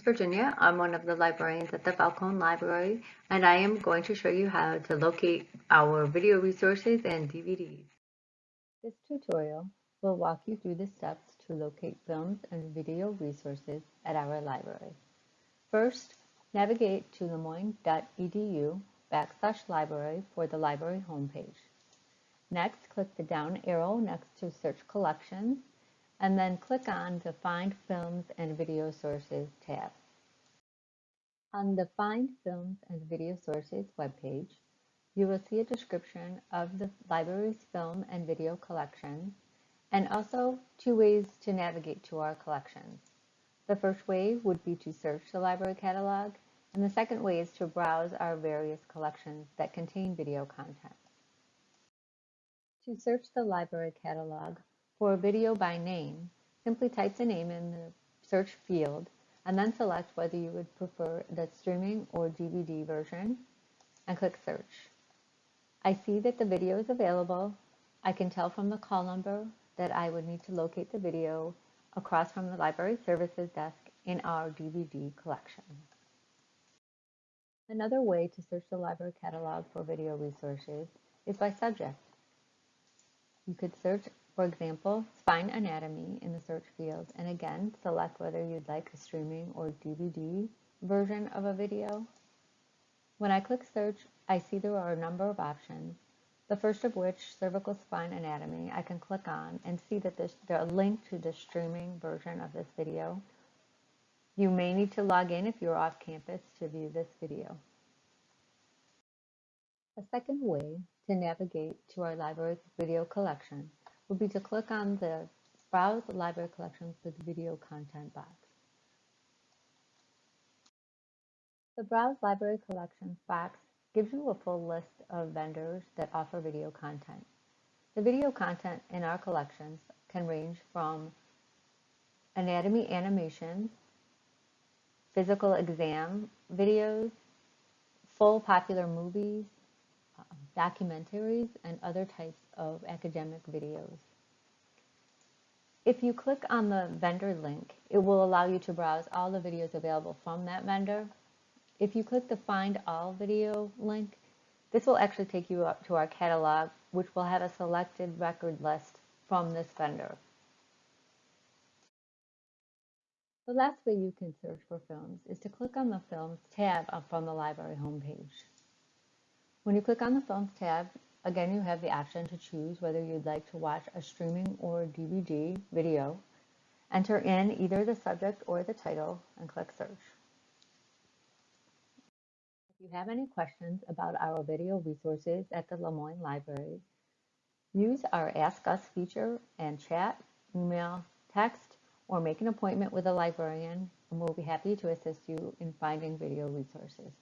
Virginia. I'm one of the librarians at the Falcone Library, and I am going to show you how to locate our video resources and DVDs. This tutorial will walk you through the steps to locate films and video resources at our library. First, navigate to lemoyne.edu backslash library for the library homepage. Next, click the down arrow next to Search Collections and then click on the Find Films and Video Sources tab. On the Find Films and Video Sources webpage, you will see a description of the library's film and video collections and also two ways to navigate to our collections. The first way would be to search the library catalog, and the second way is to browse our various collections that contain video content. To search the library catalog, for a video by name, simply type the name in the search field and then select whether you would prefer the streaming or DVD version and click search. I see that the video is available. I can tell from the call number that I would need to locate the video across from the library services desk in our DVD collection. Another way to search the library catalog for video resources is by subject. You could search for example, spine anatomy in the search field, and again, select whether you'd like a streaming or DVD version of a video. When I click search, I see there are a number of options, the first of which, cervical spine anatomy, I can click on and see that there's a link to the streaming version of this video. You may need to log in if you're off campus to view this video. A second way to navigate to our library's video collection would be to click on the Browse Library Collections with Video Content box. The Browse Library Collections box gives you a full list of vendors that offer video content. The video content in our collections can range from anatomy animations, physical exam videos, full popular movies, documentaries, and other types of academic videos. If you click on the vendor link, it will allow you to browse all the videos available from that vendor. If you click the Find All Video link, this will actually take you up to our catalog, which will have a selected record list from this vendor. The last way you can search for films is to click on the Films tab from the library homepage. When you click on the Films tab, again you have the option to choose whether you'd like to watch a streaming or DVD video. Enter in either the subject or the title and click search. If you have any questions about our video resources at the Le Moyne Library, use our Ask Us feature and chat, email, text, or make an appointment with a librarian and we'll be happy to assist you in finding video resources.